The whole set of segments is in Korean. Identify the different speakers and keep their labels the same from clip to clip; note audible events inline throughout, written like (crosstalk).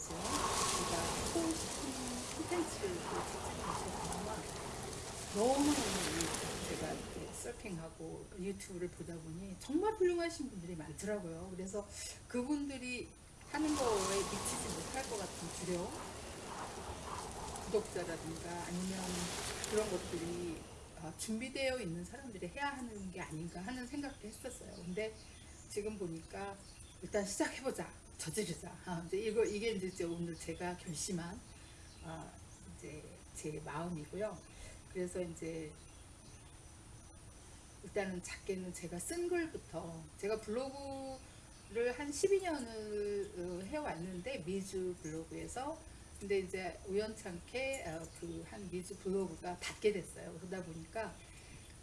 Speaker 1: 제가 싶은 콘텐츠를 제작하시거든요. 너무너무 제가 이렇게 서핑하고 유튜브를 보다 보니 정말 훌륭하신 분들이 많더라고요. 그래서 그분들이 하는 거에 미치지 못할 것 같은 두려움, 구독자라든가 아니면 그런 것들이 어, 준비되어 있는 사람들이 해야 하는 게 아닌가 하는 생각도 했었어요. 근데 지금 보니까 일단 시작해보자, 저지르자. 아, 이제 이거 이게 이제 오늘 제가 결심한 아, 이제 제 마음이고요. 그래서 이제 일단은 작게는 제가 쓴 글부터 제가 블로그를 한 12년을 해왔는데 미주 블로그에서 근데 이제 우연찮게 어, 그한 미주 블로그가 닫게 됐어요. 그러다 보니까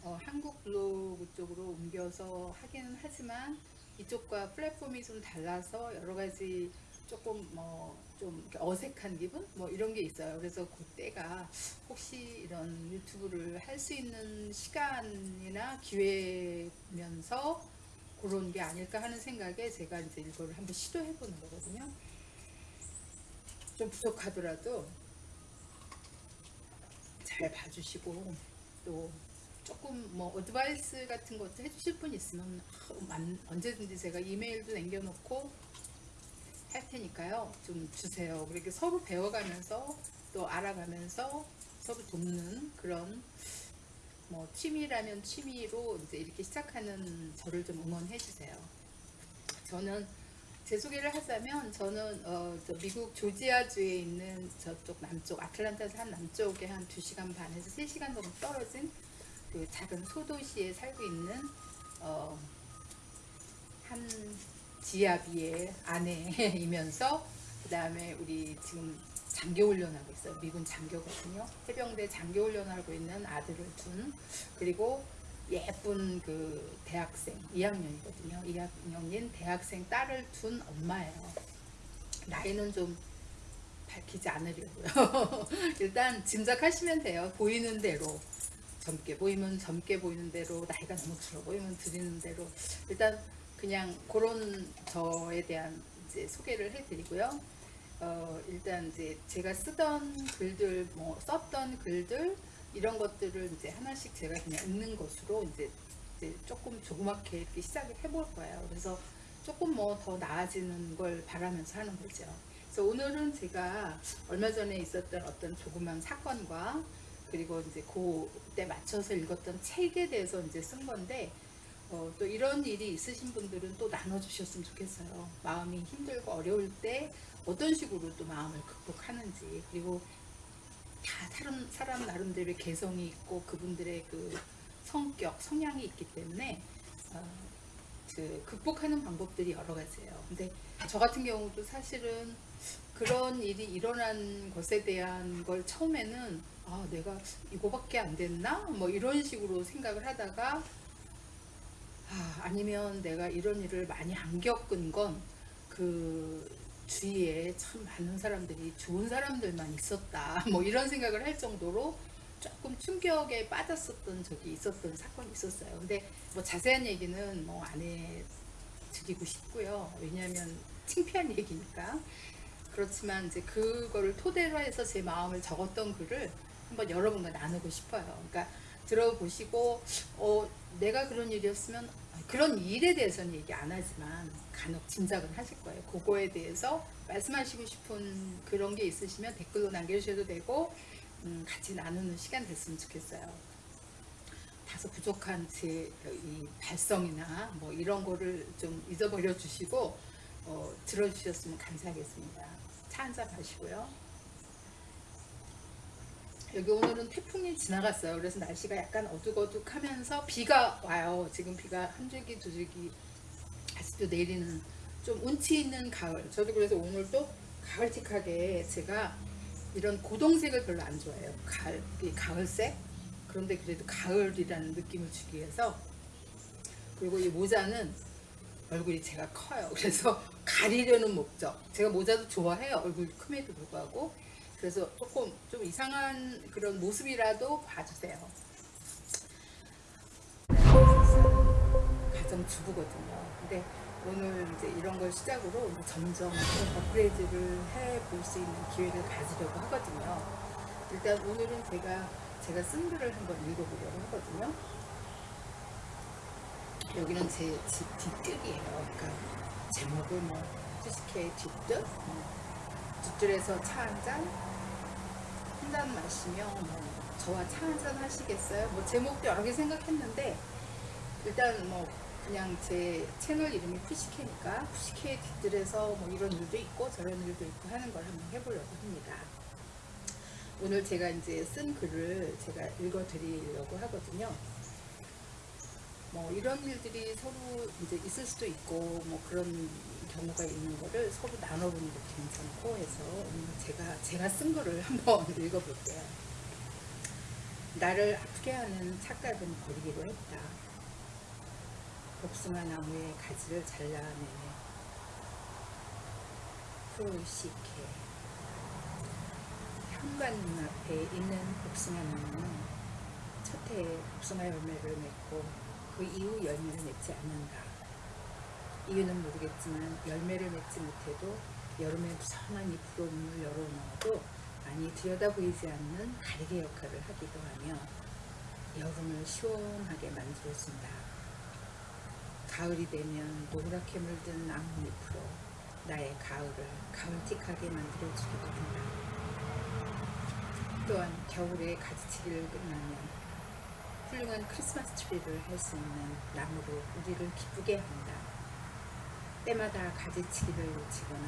Speaker 1: 어, 한국 블로그 쪽으로 옮겨서 하기는 하지만 이쪽과 플랫폼이 좀 달라서 여러 가지 조금 뭐 좀 어색한 기분 뭐 이런 게 있어요. 그래서 그때가 혹시 이런 유튜브를 할 수 있는 시간이나 기회면서 그런 게 아닐까 하는 생각에 제가 이제 이거를 한번 시도해 보는 거거든요. 좀 부족하더라도 잘 봐주시고 또 조금 뭐 어드바이스 같은 것도 해주실 분 있으면 언제든지 제가 이메일도 남겨놓고 할 테니까요. 좀 주세요. 그렇게 서로 배워가면서 또 알아가면서 서로 돕는 그런 뭐 취미라면 취미로 이제 이렇게 시작하는 저를 좀 응원해 주세요. 저는 제 소개를 하자면 저는 어, 저 미국 조지아주에 있는 저쪽 남쪽 아틀란타에서 한 남쪽에 한 2시간 반에서 3시간 정도 떨어진 그 작은 소도시에 살고 있는 어, 한 지아비의 아내이면서 그 다음에 우리 지금 장교 훈련하고 있어요. 미군 장교거든요. 해병대 장교 훈련하고 있는 아들을 둔 그리고 예쁜 그 대학생 2학년이거든요. 2학년인 대학생 딸을 둔 엄마예요. 나이는 좀 밝히지 않으려고요. (laughs) 일단 짐작하시면 돼요. 보이는 대로 젊게 보이면 젊게 보이는 대로 나이가 너무 들어 보이면 들이는 대로 일단 그냥 그런 저에 대한 이제 소개를 해드리고요. 어, 일단 이제 제가 쓰던 글들, 뭐 썼던 글들 이런 것들을 이제 하나씩 제가 그냥 읽는 것으로 이제, 이제 조금 조그맣게 이렇게 시작을 해볼 거예요. 그래서 조금 뭐 더 나아지는 걸 바라면서 하는 거죠. 그래서 오늘은 제가 얼마 전에 있었던 어떤 조그만 사건과 그리고 이제 그때 맞춰서 읽었던 책에 대해서 이제 쓴 건데 어, 또 이런 일이 있으신 분들은 또 나눠주셨으면 좋겠어요. 마음이 힘들고 어려울 때 어떤 식으로 또 마음을 극복하는지 그리고 다 사람, 사람 나름대로의 개성이 있고 그분들의 그 성격, 성향이 있기 때문에 어, 그 극복하는 방법들이 여러 가지예요. 근데 저 같은 경우도 사실은 그런 일이 일어난 것에 대한 걸 처음에는 아 내가 이거밖에 안 됐나? 뭐 이런 식으로 생각을 하다가 아, 아니면 내가 이런 일을 많이 안 겪은 건 그 주위에 참 많은 사람들이 좋은 사람들만 있었다. (laughs) 뭐 이런 생각을 할 정도로 조금 충격에 빠졌었던 적이 있었던 사건이 있었어요. 근데 뭐 자세한 얘기는 뭐 안 해드리고 싶고요. 왜냐하면 창피한 얘기니까. 그렇지만 이제 그거를 토대로 해서 제 마음을 적었던 글을 한번 여러분과 나누고 싶어요 그러니까 들어보시고 어, 내가 그런 일이었으면 그런 일에 대해서는 얘기 안 하지만 간혹 짐작은 하실 거예요. 그거에 대해서 말씀하시고 싶은 그런 게 있으시면 댓글로 남겨주셔도 되고 음, 같이 나누는 시간 됐으면 좋겠어요. 다소 부족한 제 이 발성이나 뭐 이런 거를 좀 잊어버려 주시고 어, 들어주셨으면 감사하겠습니다. 차 한잔 마시고요. 여기 오늘은 태풍이 지나갔어요. 그래서 날씨가 약간 어둑어둑하면서 비가 와요. 지금 비가 한 줄기 두 줄기 아직도 내리는 좀 운치 있는 가을. 저도 그래서 오늘도 가을틱하게 제가 이런 고동색을 별로 안 좋아해요. 가을, 가을색. 그런데 그래도 가을이라는 느낌을 주기 위해서 그리고 이 모자는 얼굴이 제가 커요. 그래서 가리려는 목적. 제가 모자도 좋아해요. 얼굴이 큼에도 불구하고 그래서 조금 좀 이상한 그런 모습이라도 봐주세요. 가정주부거든요. 근데 오늘 이제 이런 걸 시작으로 이제 점점 좀 업그레이드를 해 볼 수 있는 기회를 가지려고 하거든요. 일단 오늘은 제가 제가 쓴 글을 한번 읽어보려고 하거든요. 여기는 제 집 뒷뜰이에요. 그러니까 제목을 뭐 뒷뜰, 뭐 뒷뜰에서 차 한 잔, 한 잔 마시며 뭐 저와 차 한 잔 하시겠어요? 뭐 제목도 여러 개 생각했는데 일단 뭐 그냥 제 채널 이름이 푸시케니까 푸시케의 뒷뜰에서 뭐 이런 일도 있고 저런 일도 있고 하는 걸 한번 해보려고 합니다. 오늘 제가 이제 쓴 글을 제가 읽어드리려고 하거든요. 뭐 이런 일들이 서로 이제 있을 수도 있고 뭐 그런 경우가 있는 거를 서로 나눠보는 것도 괜찮고 해서 오늘 제가 제가 쓴 거를 한번 (laughs) 읽어볼게요. 나를 아프게 하는 착각은 버리기로 했다. 복숭아 나무의 가지를 잘라내네. 프로시케 현관 눈앞에 있는 복숭아 나무는 첫 해에 복숭아 열매를 맺고 그 이후 열매를 맺지 않는다. 이유는 모르겠지만 열매를 맺지 못해도 여름에 무성한 잎으로 문을 열어놓아도 많이 들여다 보이지 않는 가리개 역할을 하기도 하며 여름을 시원하게 만들어준다. 가을이 되면 노랗게 물든 나뭇잎으로 나의 가을을 가을틱하게 만들어주기도 한다. 또한 겨울에 가지치기를 끝나면 훌륭한 크리스마스 트리를 할 수 있는 나무로 우리를 기쁘게 한다. 때마다 가지치기를 놓치거나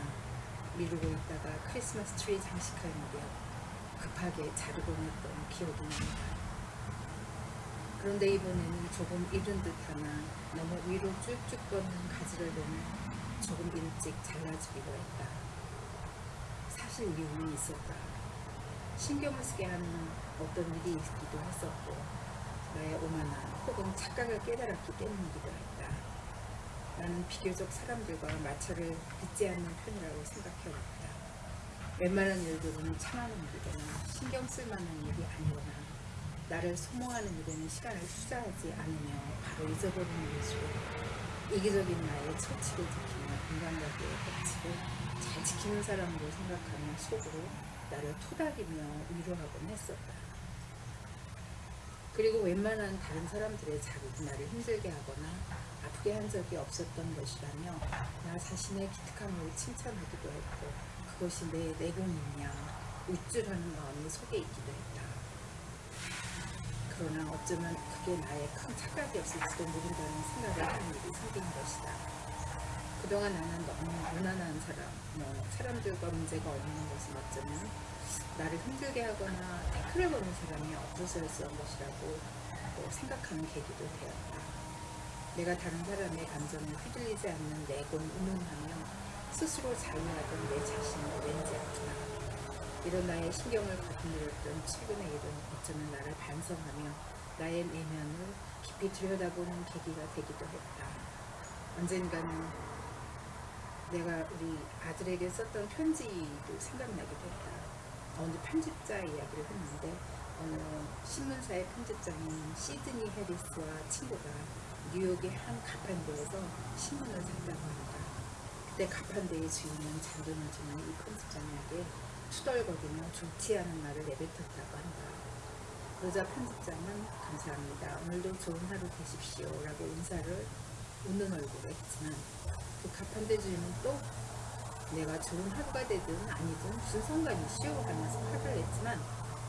Speaker 1: 미루고 있다가 크리스마스 트리 장식할 무렵 급하게 자르곤 했던 기억이 납니다. 그런데 이번에는 조금 이른 듯하나 너무 위로 쭉쭉 뻗는 가지를 보면 조금 일찍 잘라주기로 했다. 사실 이유는 있었다. 신경을 쓰게 하는 어떤 일이 있기도 했었고 나의 오만한 혹은 착각을 깨달았기 때문이기도 했다. 나는 비교적 사람들과 마찰을 빚지 않는 편이라고 생각해왔다. 웬만한 일들은 참아는 일이거나 신경 쓸 만한 일이 아니거나 나를 소모하는 일에는 시간을 투자하지 않으며 바로 잊어버리는 일이고 이기적인 나의 처치를 지키며 인간관계의 법칙을 잘 지키는 사람으로 생각하며 속으로 나를 토닥이며 위로하곤 했었다. 그리고 웬만한 다른 사람들의 자극이 나를 힘들게 하거나 아프게 한 적이 없었던 것이라며 나 자신의 기특함을 칭찬하기도 했고 그것이 내 내공이냐 우쭐하는 마음이 속에 있기도 했다. 그러나 어쩌면 그게 나의 큰 착각이 없을지도 모른다는 생각을 하는 일이 생긴 것이다. 그동안 나는 너무 무난한 사람, 뭐 사람들과 문제가 없는 것은 어쩌면 나를 힘들게 하거나 태클을 거는 사람이 없어서였던 것이라고 또 생각하는 계기도 되었다. 내가 다른 사람의 감정에 휘둘리지 않는 내곤 운운하며 스스로 자유하던 내 자신을 왠지 아프다. 이런 나의 신경을 거슬렸던 최근의 일은 어쩌면 나를 반성하며 나의 내면을 깊이 들여다보는 계기가 되기도 했다. 언젠가는 내가 우리 아들에게 썼던 편지도 생각나기도 했다. 어느 편집자 이야기를 했는데 어느 신문사의 편집장인 시드니 해리스와 친구가 뉴욕의 한 가판대에서 신문을 샀다고 합니다. 그때 가판대의 주인은 주는 이 편집장에게 투덜거리며 좋지 않은 말을 내뱉었다고 한다. 그러자 편집장은 감사합니다. 오늘도 좋은 하루 되십시오. 라고 인사를 웃는 얼굴로 했지만 그 가판대 주인은 또 내가 좋은 하루가 되든 아니든 무슨 상관이시오 하면서 화를 냈지만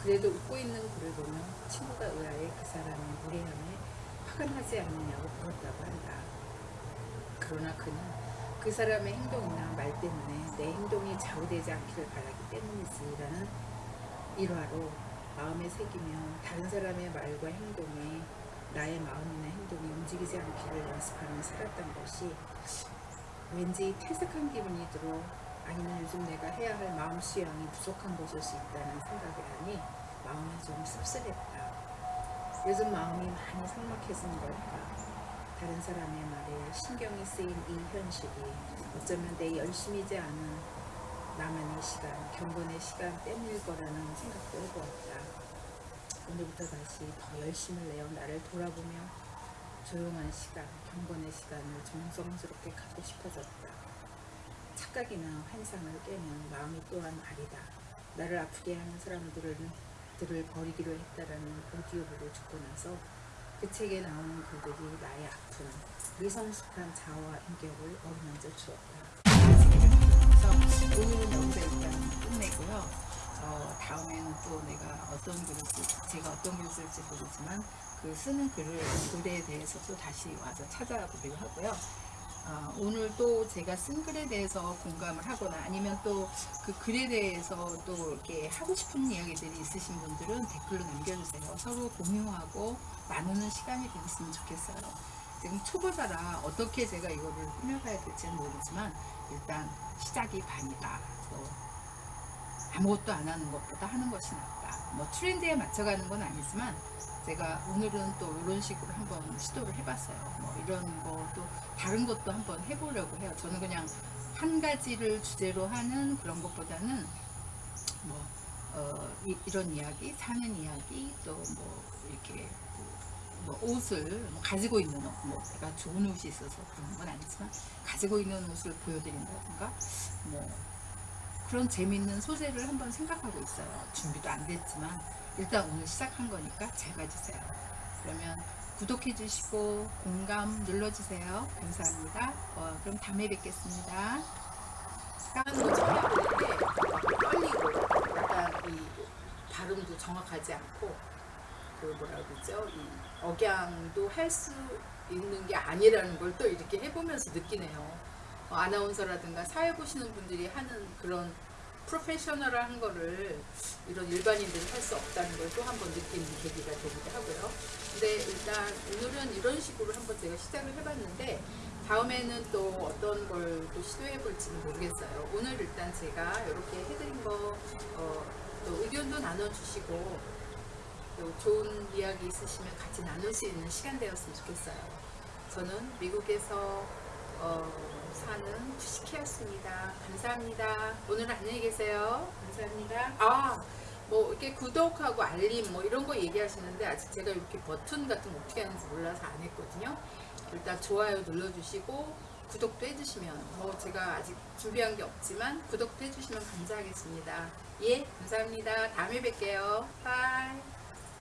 Speaker 1: 그래도 웃고 있는 그를 보며 친구가 의아해 그 사람의 무례함에 화가 나지 않느냐고 물었다고 한다. 그러나 그는 그 사람의 행동이나 말 때문에 내 행동이 좌우되지 않기를 바라기 때문이지라는 일화로 마음에 새기며 다른 사람의 말과 행동에 나의 마음이나 행동이 움직이지 않기를 연습하며 살았던 것이 왠지 퇴색한 기분이 들어 아니면 요즘 내가 해야 할 마음 수양이 부족한 것일 수 있다는 생각을 하니 마음이 좀 씁쓸했다. 요즘 마음이 많이 삭막해진 걸까? 다른 사람의 말에 신경이 쓰인 이 현실이 어쩌면 내 열심이지 않은 나만의 시간, 경건의 시간 때문일 거라는 생각도 해보았다. 오늘부터 다시 더 열심을 내어 나를 돌아보며 조용한 시간, 경건의 시간을 정성스럽게 갖고 싶어졌다. 착각이나 환상을 깨면 마음이 또한 아리다. 나를 아프게 하는 사람들을 들을 버리기로 했다라는 오디오북을 듣고 나서 그 책에 나오는 글들이 나의 아픈 미성숙한 자아와 인격을 어루만져 주었다. 오늘은 여기서 일단 끝내고요. 어, 다음에는 또 내가 어떤 글을 쓸지, 제가 어떤 글을 쓸지 모르지만 그 쓰는 글을 글에 대해서 또 다시 와서 찾아보기로 하고요. 어, 오늘 또 제가 쓴 글에 대해서 공감을 하거나 아니면 또 그 글에 대해서 또 이렇게 하고 싶은 이야기들이 있으신 분들은 댓글로 남겨주세요. 서로 공유하고 나누는 시간이 되었으면 좋겠어요. 지금 초보자라 어떻게 제가 이거를 꾸며가야 될지는 모르지만 일단 시작이 반이다. 또 아무것도 안 하는 것보다 하는 것이 낫다. 뭐 트렌드에 맞춰가는 건 아니지만 제가 오늘은 또 이런 식으로 한번 시도를 해봤어요. 뭐 이런 것도 다른 것도 한번 해보려고 해요. 저는 그냥 한 가지를 주제로 하는 그런 것보다는 뭐 어, 이, 런 이야기, 사는 이야기, 또 뭐 이렇게 그, 뭐 옷을 뭐 가지고 있는 옷, 뭐 제가 좋은 옷이 있어서 그런 건 아니지만 가지고 있는 옷을 보여드린다든가 뭐 그런 재밌는 소재를 한번 생각하고 있어요. 준비도 안 됐지만 일단 오늘 시작한 거니까 잘 봐주세요. 그러면 구독해 주시고 공감 눌러주세요. 감사합니다. 어, 그럼 다음에 뵙겠습니다. 처음에 볼때 떨리고 약간 이 발음도 정확하지 않고 그 뭐라 그러죠? 이 억양도 할 수 있는 게 아니라는 걸 또 이렇게 해보면서 느끼네요. 어, 아나운서라든가 사회 보시는 분들이 하는 그런 프로페셔널한 거를 이런 일반인들이 할 수 없다는 걸 또 한번 느끼는 계기가 되기도 하고요. 근데 일단 오늘은 이런 식으로 한번 제가 시작을 해봤는데 다음에는 또 어떤 걸 또 시도해 볼지는 모르겠어요. 오늘 일단 제가 이렇게 해드린 거, 어, 또 의견도 나눠주시고 또 좋은 이야기 있으시면 같이 나눌 수 있는 시간 되었으면 좋겠어요. 저는 미국에서 어, 주식회였습니다. 감사합니다. 오늘 안녕히 계세요. 감사합니다. 아, 뭐 이렇게 구독하고 알림 뭐 이런 거 얘기하시는데 아직 제가 이렇게 버튼 같은 거 어떻게 하는지 몰라서 안 했거든요. 일단 좋아요 눌러주시고 구독도 해주시면 뭐 제가 아직 준비한 게 없지만 구독도 해주시면 감사하겠습니다. 예, 감사합니다. 다음에 뵐게요. 바이.